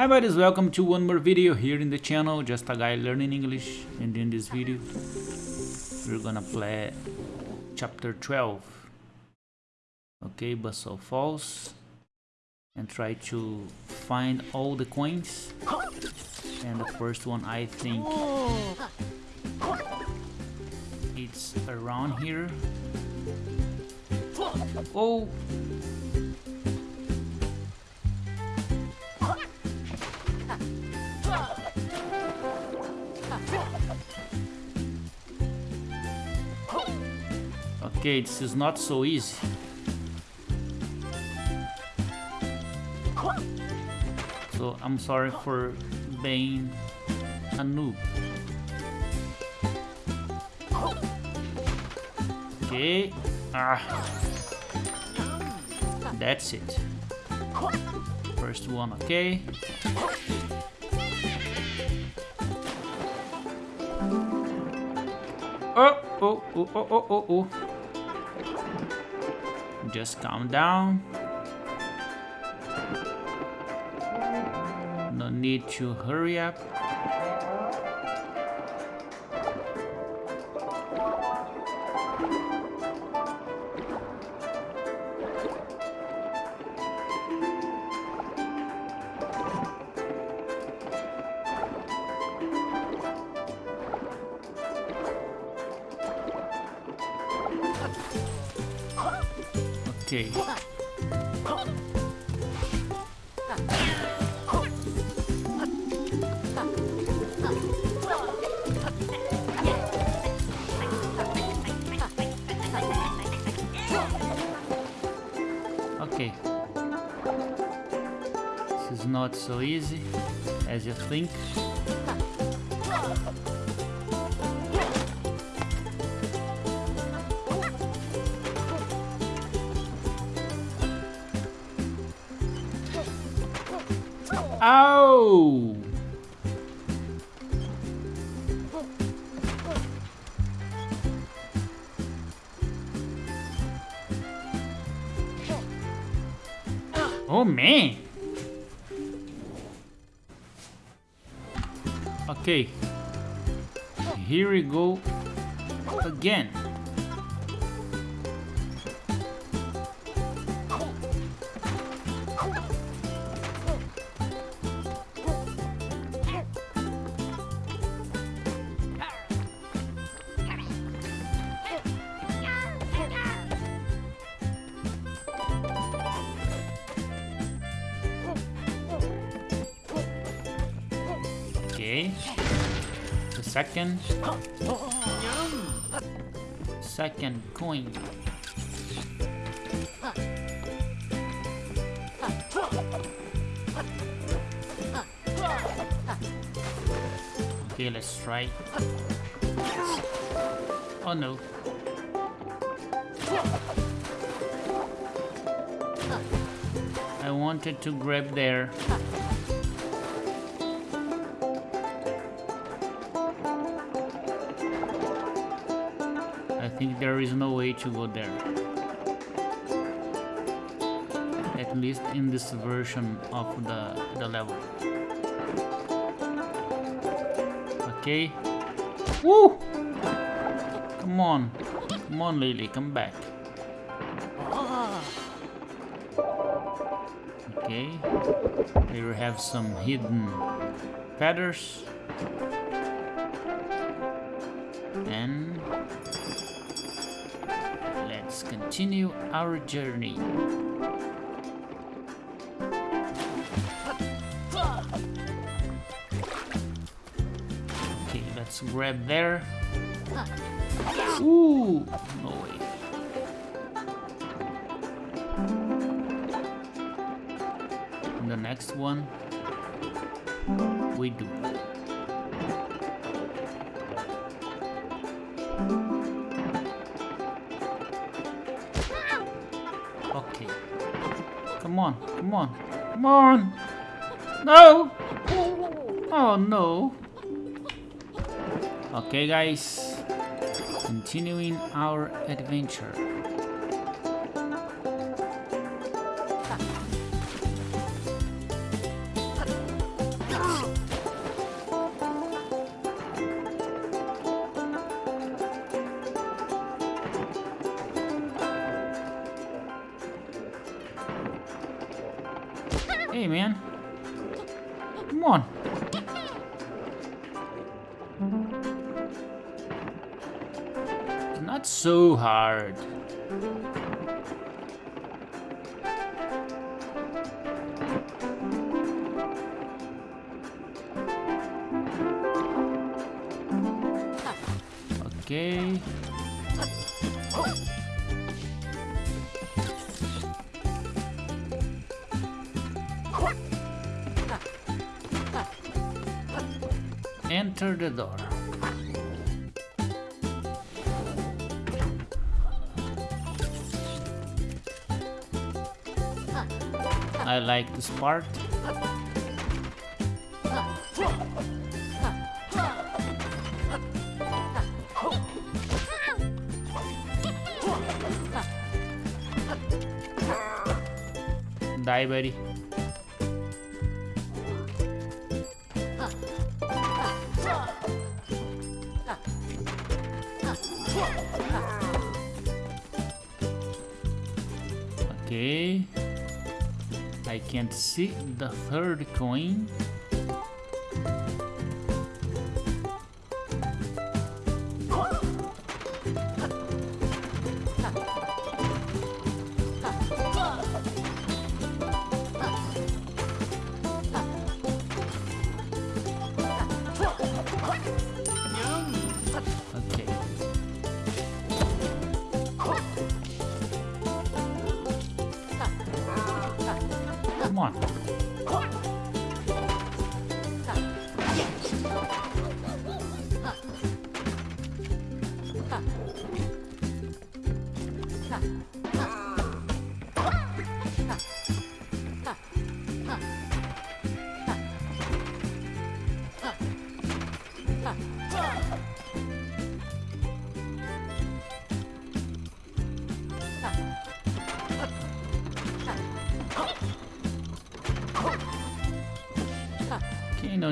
Hi buddies, welcome to one more video here in the channel, just a guy learning English and in this video we're gonna play chapter 12 okay, Bustle Falls and try to find all the coins. And the first one I think it's around here. Oh Okay, this is not so easy. So I'm sorry for being a noob. Okay. Ah. That's it. First one, okay. Oh, oh, oh, oh, oh, oh, oh. Just calm down. No need to hurry up. Okay. This is not so easy as you think. Oh! Oh man! Okay, here we go again. The second. Second coin. Okay, let's try. Oh no. I wanted to grab there. Think there is no way to go there. At least in this version of the, the level. Okay. Woo! Come on. Come on, Lily, come back. Okay. Here we have some hidden feathers. And let's continue our journey. Okay, let's grab there. Ooh, no way. And the next one, we do. Okay. Come on, come on, come on! No! Oh no! Okay guys, continuing our adventure. Hey, man. Come on. Not so hard. Okay. Enter the door. I like this part. Die, buddy. Okay. I can't see the third coin. On.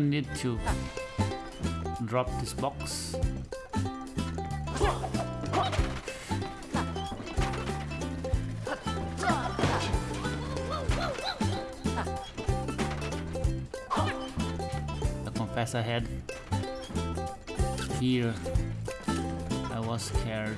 Need to drop this box. The confessor head. Here, I was scared.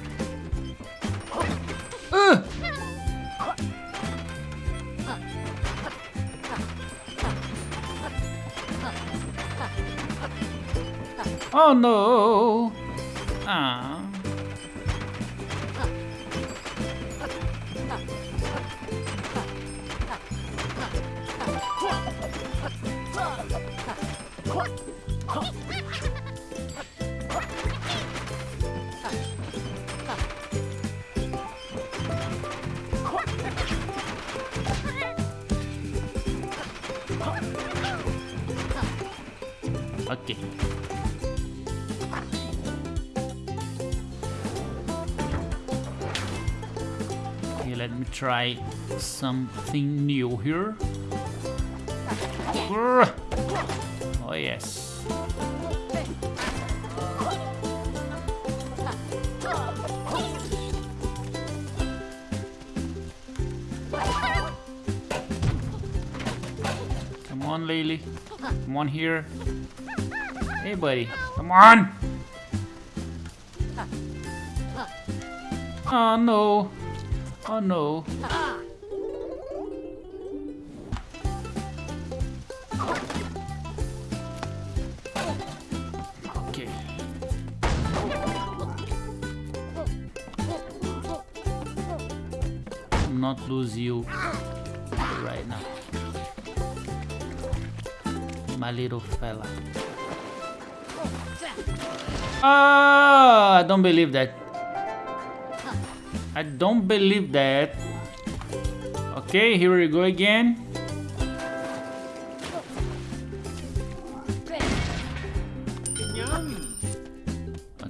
Oh no! Ah. let me try something new here. Oh yes. Come on, Laylee. Come on here. Hey, buddy. Come on. Oh no. Oh no. Okay. Not lose you right now. My little fella. Ah, I don't believe that. I don't believe that. Okay, here we go again.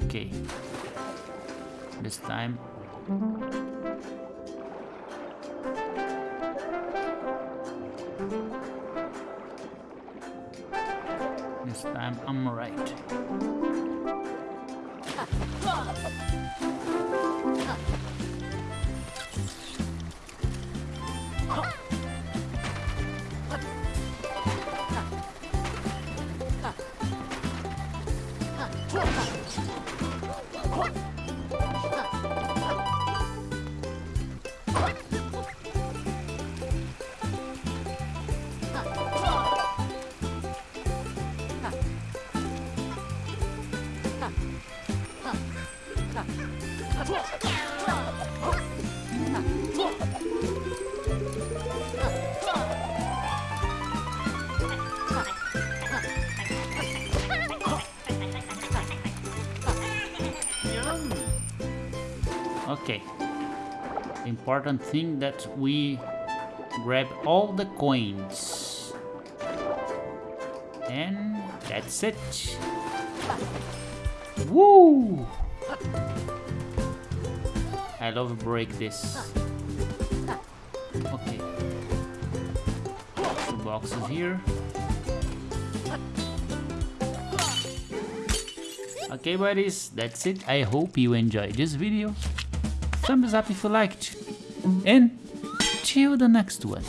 Okay. This time. This time I'm right. Okay. Important thing that we grab all the coins. And that's it. Woo! I love break this. Okay. Two boxes here. Okay buddies, that's it. I hope you enjoyed this video. Thumbs up if you liked. And till the next one.